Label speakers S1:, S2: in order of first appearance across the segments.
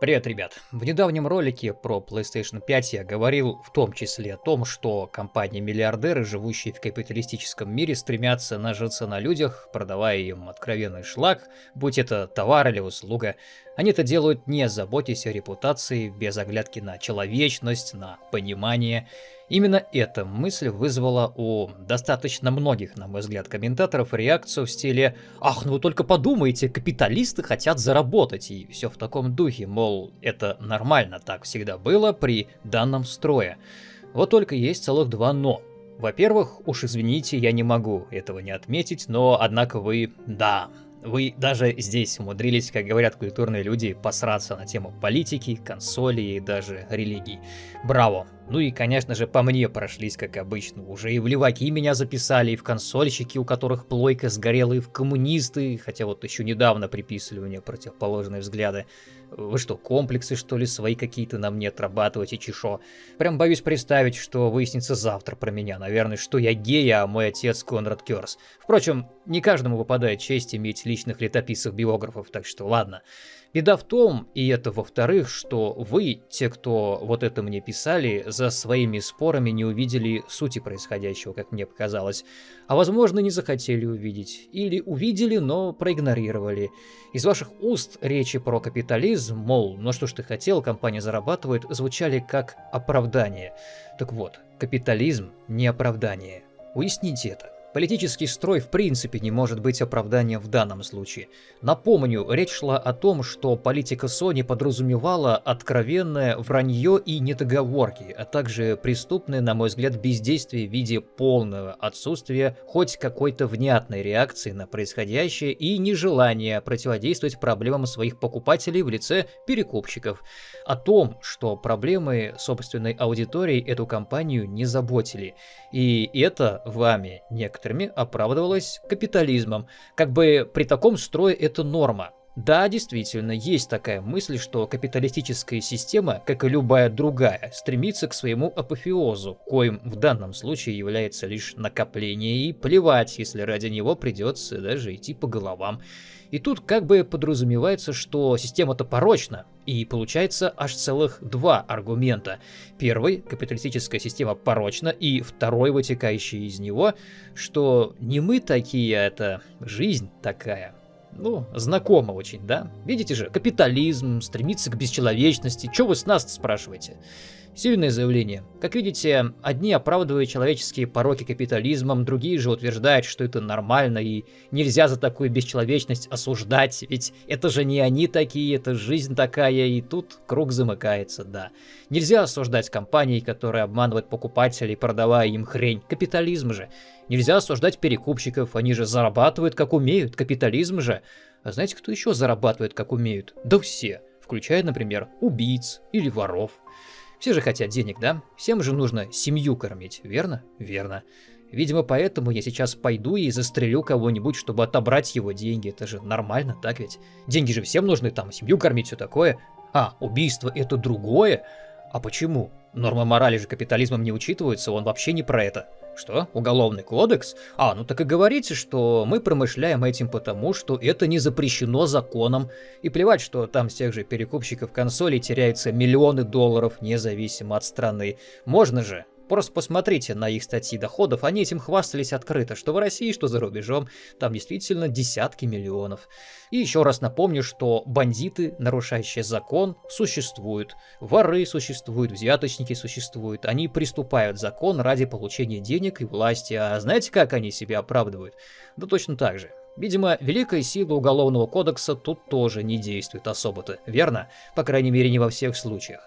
S1: Привет, ребят! В недавнем ролике про PlayStation 5 я говорил в том числе о том, что компании-миллиардеры, живущие в капиталистическом мире, стремятся нажиться на людях, продавая им откровенный шлак, будь это товар или услуга. Они это делают не заботясь о репутации, без оглядки на человечность, на понимание. Именно эта мысль вызвала у достаточно многих, на мой взгляд, комментаторов реакцию в стиле «Ах, ну вы только подумайте, капиталисты хотят заработать» и все в таком духе, мол, это нормально, так всегда было при данном строе. Вот только есть целых два «но». Во-первых, уж извините, я не могу этого не отметить, но однако вы, да, вы даже здесь умудрились, как говорят культурные люди, посраться на тему политики, консоли и даже религии. Браво! Ну и, конечно же, по мне прошлись, как обычно. Уже и в леваки меня записали, и в консольщики, у которых плойка сгорела, и в коммунисты, хотя вот еще недавно приписывали мне противоположные взгляды. Вы что, комплексы, что ли, свои какие-то на мне отрабатываете, чешо? Прям боюсь представить, что выяснится завтра про меня. Наверное, что я гей, а мой отец Конрад Керс. Впрочем, не каждому выпадает честь иметь личных летописцев-биографов, так что ладно. Беда в том, и это во-вторых, что вы, те, кто вот это мне писали, за своими спорами не увидели сути происходящего, как мне показалось. А возможно, не захотели увидеть. Или увидели, но проигнорировали. Из ваших уст речи про капитализм, мол, ну что ж ты хотел, компания зарабатывает, звучали как оправдание. Так вот, капитализм не оправдание. Уясните это. Политический строй в принципе не может быть оправданием в данном случае. Напомню, речь шла о том, что политика Sony подразумевала откровенное вранье и недоговорки, а также преступное, на мой взгляд, бездействие в виде полного отсутствия хоть какой-то внятной реакции на происходящее и нежелание противодействовать проблемам своих покупателей в лице перекупщиков. О том, что проблемы собственной аудитории эту компанию не заботили. И это вами некоторые некоторыми оправдывалось капитализмом. Как бы при таком строе это норма. Да, действительно, есть такая мысль, что капиталистическая система, как и любая другая, стремится к своему апофеозу, коим в данном случае является лишь накопление и плевать, если ради него придется даже идти по головам. И тут как бы подразумевается, что система-то порочна, и получается аж целых два аргумента. Первый, капиталистическая система порочна, и второй, вытекающий из него, что не мы такие, а это жизнь такая. Ну, знакомо очень, да? Видите же, капитализм, стремится к бесчеловечности. Чего вы с нас спрашиваете? Сильное заявление. Как видите, одни оправдывают человеческие пороки капитализмом, другие же утверждают, что это нормально и нельзя за такую бесчеловечность осуждать, ведь это же не они такие, это жизнь такая, и тут круг замыкается, да. Нельзя осуждать компании, которые обманывают покупателей, продавая им хрень. Капитализм же. Нельзя осуждать перекупщиков, они же зарабатывают как умеют, капитализм же. А знаете, кто еще зарабатывает как умеют? Да все, включая, например, убийц или воров. Все же хотят денег, да? Всем же нужно семью кормить, верно? Верно. Видимо, поэтому я сейчас пойду и застрелю кого-нибудь, чтобы отобрать его деньги. Это же нормально, так ведь? Деньги же всем нужны, там, семью кормить, все такое. А, убийство это другое? А почему? Нормы морали же капитализмом не учитываются, он вообще не про это. Что? Уголовный кодекс? А, ну так и говорите, что мы промышляем этим потому, что это не запрещено законом. И плевать, что там с тех же перекупщиков консолей теряются миллионы долларов, независимо от страны. Можно же Просто посмотрите на их статьи доходов, они этим хвастались открыто, что в России, что за рубежом, там действительно десятки миллионов. И еще раз напомню, что бандиты, нарушающие закон, существуют, воры существуют, взяточники существуют, они приступают закон ради получения денег и власти, а знаете, как они себя оправдывают? Да точно так же. Видимо, великая сила Уголовного кодекса тут тоже не действует особо-то, верно? По крайней мере, не во всех случаях.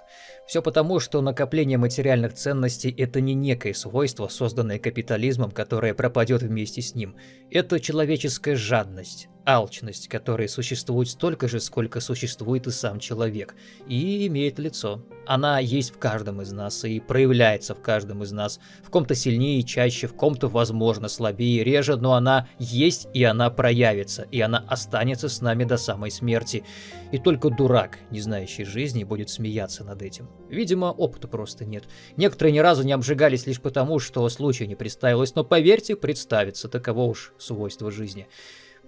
S1: Все потому, что накопление материальных ценностей – это не некое свойство, созданное капитализмом, которое пропадет вместе с ним. Это человеческая жадность, алчность, которая существует столько же, сколько существует и сам человек, и имеет лицо. Она есть в каждом из нас и проявляется в каждом из нас. В ком-то сильнее и чаще, в ком-то, возможно, слабее и реже, но она есть и она проявится, и она останется с нами до самой смерти. И только дурак, не знающий жизни, будет смеяться над этим. Видимо, опыта просто нет. Некоторые ни разу не обжигались лишь потому, что случая не представилось, но поверьте, представится, таково уж свойство жизни.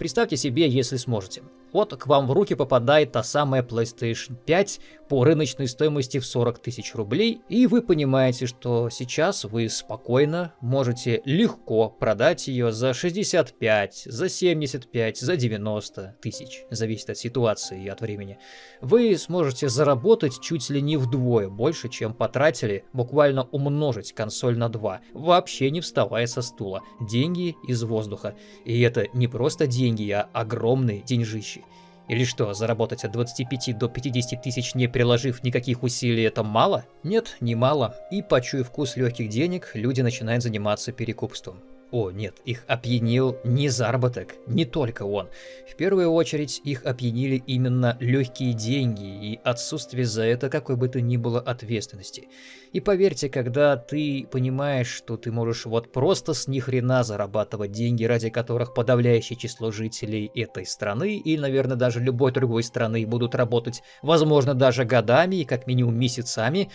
S1: Представьте себе, если сможете. Вот к вам в руки попадает та самая PlayStation 5 по рыночной стоимости в 40 тысяч рублей, и вы понимаете, что сейчас вы спокойно можете легко продать ее за 65, за 75, за 90 тысяч, зависит от ситуации и от времени. Вы сможете заработать чуть ли не вдвое больше, чем потратили, буквально умножить консоль на 2, вообще не вставая со стула. Деньги из воздуха. И это не просто деньги, а огромные деньжищи. Или что, заработать от 25 до 50 тысяч, не приложив никаких усилий, это мало? Нет, не мало. И почуяв вкус легких денег, люди начинают заниматься перекупством. О, нет, их опьянил не заработок, не только он. В первую очередь их опьянили именно легкие деньги и отсутствие за это какой бы то ни было ответственности. И поверьте, когда ты понимаешь, что ты можешь вот просто с ни хрена зарабатывать деньги, ради которых подавляющее число жителей этой страны и, наверное, даже любой другой страны будут работать, возможно, даже годами и как минимум месяцами,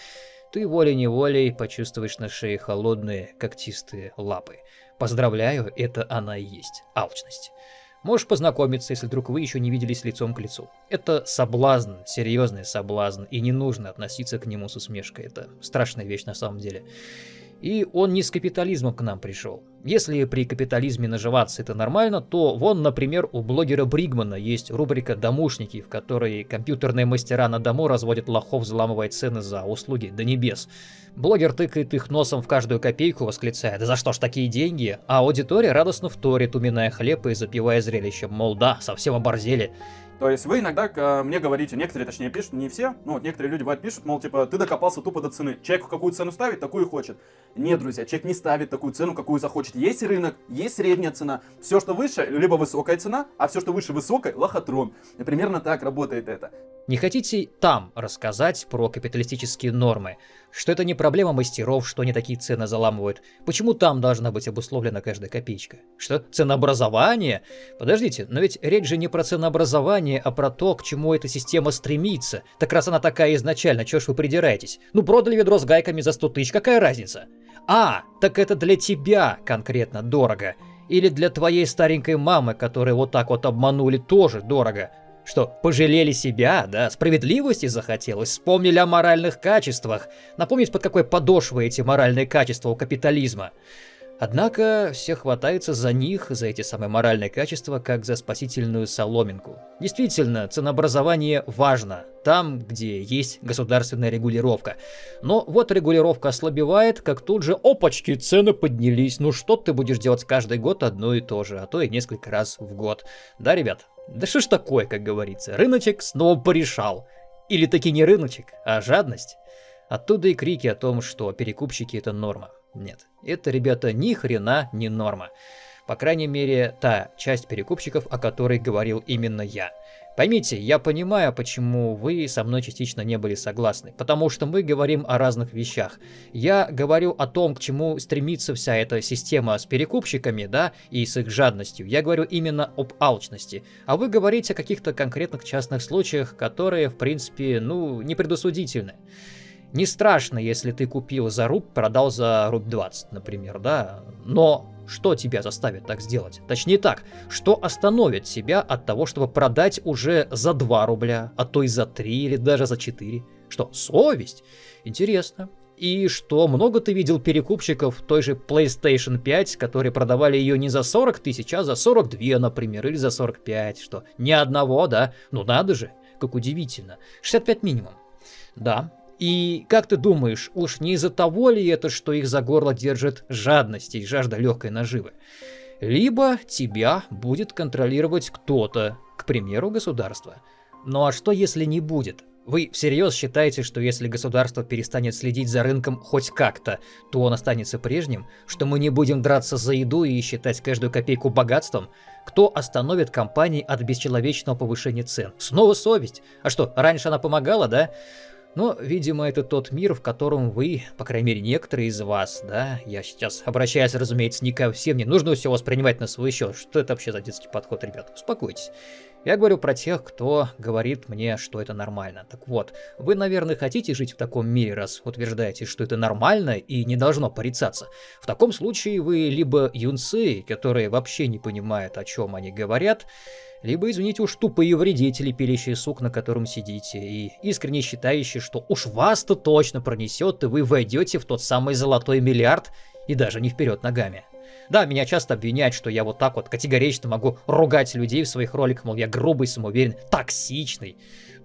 S1: ты волей-неволей почувствуешь на шее холодные когтистые лапы. Поздравляю, это она и есть, алчность. Можешь познакомиться, если вдруг вы еще не виделись лицом к лицу. Это соблазн, серьезный соблазн, и не нужно относиться к нему с усмешкой. Это страшная вещь на самом деле. И он не с капитализмом к нам пришел. Если при капитализме наживаться это нормально, то вон, например, у блогера Бригмана есть рубрика «Домушники», в которой компьютерные мастера на дому разводят лохов, взламывая цены за услуги до небес. Блогер тыкает их носом в каждую копейку, восклицая «Да за что ж такие деньги?», а аудитория радостно вторит, уминая хлеб и запивая зрелищем, мол да, совсем оборзели.
S2: То есть вы иногда э, мне говорите, некоторые, точнее, пишут, не все, ну вот некоторые люди бывают пишут, мол, типа, ты докопался тупо до цены. Человек какую цену ставит, такую хочет. Нет, друзья, человек не ставит такую цену, какую захочет. Есть рынок, есть средняя цена. Все, что выше, либо высокая цена, а все, что выше высокой, лохотрон. И примерно так работает это.
S1: Не хотите там рассказать про капиталистические нормы? Что это не проблема мастеров, что они такие цены заламывают? Почему там должна быть обусловлена каждая копеечка? Что, ценообразование? Подождите, но ведь речь же не про ценообразование, а про то, к чему эта система стремится. Так раз она такая изначально, чё ж вы придираетесь? Ну продали ведро с гайками за 100 тысяч, какая разница? А, так это для тебя конкретно дорого. Или для твоей старенькой мамы, которой вот так вот обманули, тоже дорого. Что, пожалели себя, да, справедливости захотелось, вспомнили о моральных качествах, напомнить, под какой подошвой эти моральные качества у капитализма. Однако все хватаются за них, за эти самые моральные качества, как за спасительную соломинку. Действительно, ценообразование важно, там, где есть государственная регулировка. Но вот регулировка ослабевает, как тут же, опачки, цены поднялись. Ну что ты будешь делать каждый год одно и то же, а то и несколько раз в год. Да, ребят? Да что ж такое, как говорится, рыночек снова порешал. Или таки не рыночек, а жадность. Оттуда и крики о том, что перекупщики это норма. Нет, это, ребята, ни хрена не норма. По крайней мере, та часть перекупщиков, о которой говорил именно я. Поймите, я понимаю, почему вы со мной частично не были согласны, потому что мы говорим о разных вещах. Я говорю о том, к чему стремится вся эта система с перекупщиками, да, и с их жадностью. Я говорю именно об алчности. А вы говорите о каких-то конкретных частных случаях, которые, в принципе, ну, непредосудительны. Не страшно, если ты купил за руб, продал за руб 20, например, да? Но что тебя заставит так сделать? Точнее так, что остановит тебя от того, чтобы продать уже за 2 рубля, а то и за 3 или даже за 4? Что, совесть? Интересно. И что, много ты видел перекупщиков той же PlayStation 5, которые продавали ее не за 40 тысяч, а за 42, например, или за 45, что ни одного, да? Ну надо же, как удивительно. 65 минимум. Да, и как ты думаешь, уж не из-за того ли это, что их за горло держит жадность и жажда легкой наживы? Либо тебя будет контролировать кто-то, к примеру, государство. Ну а что если не будет? Вы всерьез считаете, что если государство перестанет следить за рынком хоть как-то, то он останется прежним? Что мы не будем драться за еду и считать каждую копейку богатством? Кто остановит компании от бесчеловечного повышения цен? Снова совесть. А что, раньше она помогала, да? Но, видимо, это тот мир, в котором вы, по крайней мере, некоторые из вас, да, я сейчас обращаюсь, разумеется, не ко всем, не нужно все воспринимать на свой счет. Что это вообще за детский подход, ребят? Успокойтесь. Я говорю про тех, кто говорит мне, что это нормально. Так вот, вы, наверное, хотите жить в таком мире, раз утверждаете, что это нормально и не должно порицаться. В таком случае вы либо юнцы, которые вообще не понимают, о чем они говорят, либо, извините уж, тупые вредители, пилящие сук, на котором сидите, и искренне считающие, что уж вас-то точно пронесет, и вы войдете в тот самый золотой миллиард, и даже не вперед ногами. Да, меня часто обвиняют, что я вот так вот категорично могу ругать людей в своих роликах, мол, я грубый, самоуверен, токсичный.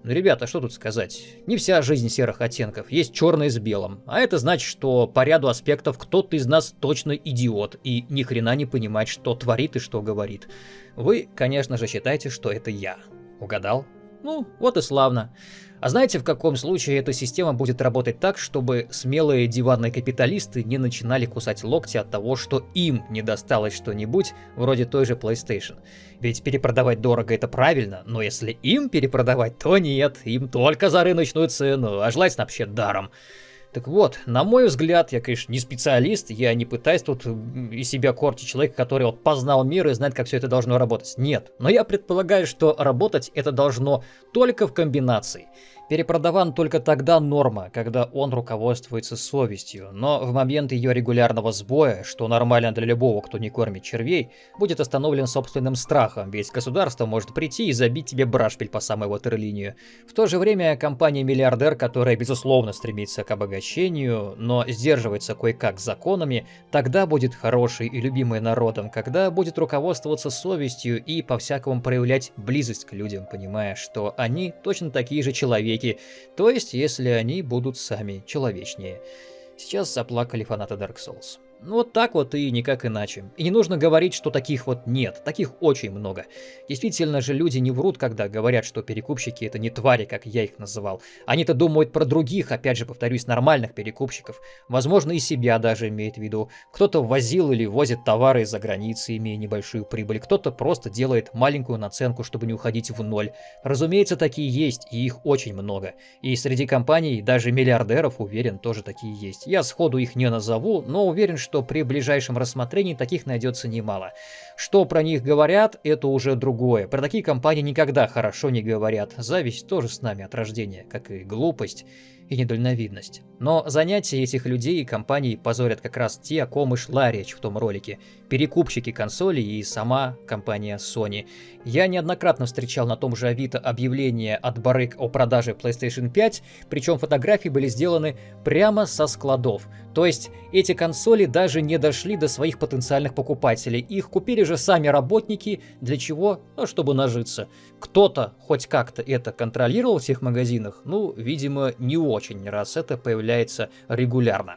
S1: Ну, ребята, что тут сказать? Не вся жизнь серых оттенков, есть черное с белым. А это значит, что по ряду аспектов кто-то из нас точно идиот и ни хрена не понимает, что творит и что говорит. Вы, конечно же, считаете, что это я. Угадал? Ну, вот и славно. А знаете, в каком случае эта система будет работать так, чтобы смелые диванные капиталисты не начинали кусать локти от того, что им не досталось что-нибудь вроде той же PlayStation? Ведь перепродавать дорого это правильно, но если им перепродавать, то нет, им только за рыночную цену, а желательно вообще даром. Так вот, на мой взгляд, я, конечно, не специалист, я не пытаюсь тут из себя корчить человека, который вот познал мир и знает, как все это должно работать. Нет, но я предполагаю, что работать это должно только в комбинации. Перепродаван только тогда норма, когда он руководствуется совестью, но в момент ее регулярного сбоя, что нормально для любого, кто не кормит червей, будет остановлен собственным страхом, ведь государство может прийти и забить тебе брашпиль по самой ватерлинию. В то же время компания-миллиардер, которая безусловно стремится к обогащению, но сдерживается кое-как законами, тогда будет хорошей и любимой народом, когда будет руководствоваться совестью и по-всякому проявлять близость к людям, понимая, что они точно такие же человеки, человеки, то есть если они будут сами человечнее. Сейчас заплакали фанаты Dark Souls. Вот так вот и никак иначе. И не нужно говорить, что таких вот нет, таких очень много. Действительно же люди не врут, когда говорят, что перекупщики это не твари, как я их называл. Они-то думают про других, опять же повторюсь, нормальных перекупщиков. Возможно и себя даже имеет в виду. Кто-то возил или возит товары из-за границы, имея небольшую прибыль. Кто-то просто делает маленькую наценку, чтобы не уходить в ноль. Разумеется, такие есть, и их очень много. И среди компаний, даже миллиардеров, уверен, тоже такие есть. Я сходу их не назову, но уверен, что что при ближайшем рассмотрении таких найдется немало. Что про них говорят, это уже другое. Про такие компании никогда хорошо не говорят. Зависть тоже с нами от рождения, как и глупость и недальновидность. Но занятия этих людей и компаний позорят как раз те, о ком и шла речь в том ролике. Перекупщики консолей и сама компания Sony. Я неоднократно встречал на том же Авито объявления от барыг о продаже PlayStation 5, причем фотографии были сделаны прямо со складов. То есть эти консоли даже не дошли до своих потенциальных покупателей. Их купили же сами работники. Для чего? Ну, чтобы нажиться. Кто-то хоть как-то это контролировал в всех магазинах? Ну, видимо, не очень, раз это появляется регулярно.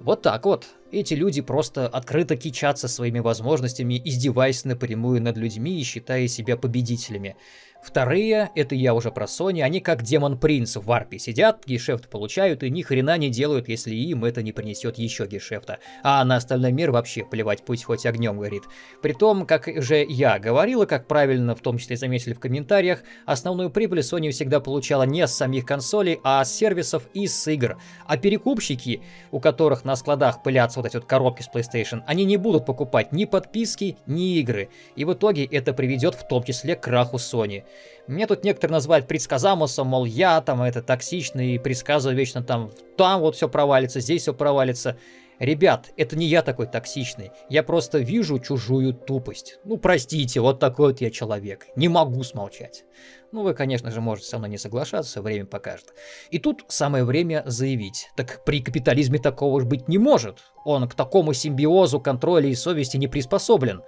S1: Вот так вот. Эти люди просто открыто кичатся своими возможностями, издеваясь напрямую над людьми и считая себя победителями. Вторые, это я уже про Sony, они как Демон Принц в варпе сидят, гешефт получают и ни хрена не делают, если им это не принесет еще гешефта. А на остальной мир вообще плевать, пусть хоть огнем горит. Притом, как же я говорил, и как правильно в том числе заметили в комментариях, основную прибыль Sony всегда получала не с самих консолей, а с сервисов и с игр. А перекупщики, у которых на складах пылятся вот эти вот коробки с PlayStation, они не будут покупать ни подписки, ни игры. И в итоге это приведет в том числе к краху Sony. Мне тут некоторые называют предсказамусом, мол, я там это токсичный и предсказываю вечно там, там вот все провалится, здесь все провалится. Ребят, это не я такой токсичный, я просто вижу чужую тупость. Ну, простите, вот такой вот я человек, не могу смолчать. Ну, вы, конечно же, можете со мной не соглашаться, время покажет. И тут самое время заявить, так при капитализме такого быть не может. Он к такому симбиозу контроля и совести не приспособлен.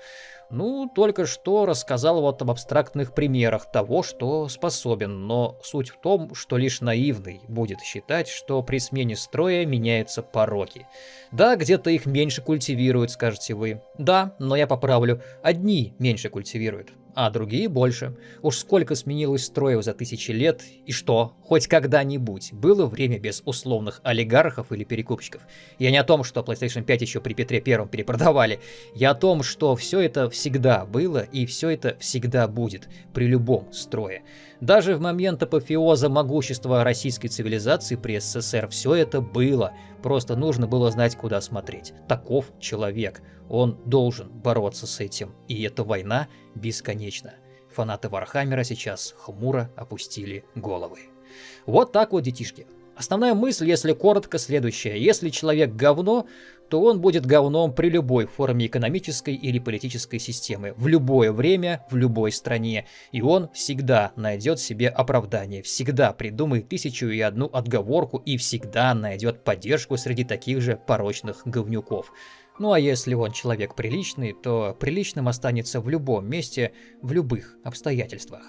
S1: Ну, только что рассказал вот об абстрактных примерах того, что способен, но суть в том, что лишь наивный будет считать, что при смене строя меняются пороки. Да, где-то их меньше культивируют, скажете вы. Да, но я поправлю, одни меньше культивируют. А другие больше. Уж сколько сменилось строев за тысячи лет, и что, хоть когда-нибудь было время без условных олигархов или перекупщиков. Я не о том, что PlayStation 5 еще при Петре Первом перепродавали, я о том, что все это всегда было и все это всегда будет при любом строе. Даже в момент апофеоза могущества российской цивилизации при СССР все это было, просто нужно было знать, куда смотреть. Таков человек. Он должен бороться с этим, и эта война бесконечна. Фанаты Вархаммера сейчас хмуро опустили головы. Вот так вот, детишки. Основная мысль, если коротко, следующая. Если человек говно, то он будет говном при любой форме экономической или политической системы, в любое время, в любой стране. И он всегда найдет себе оправдание, всегда придумает тысячу и одну отговорку и всегда найдет поддержку среди таких же порочных говнюков. Ну а если он человек приличный, то приличным останется в любом месте, в любых обстоятельствах.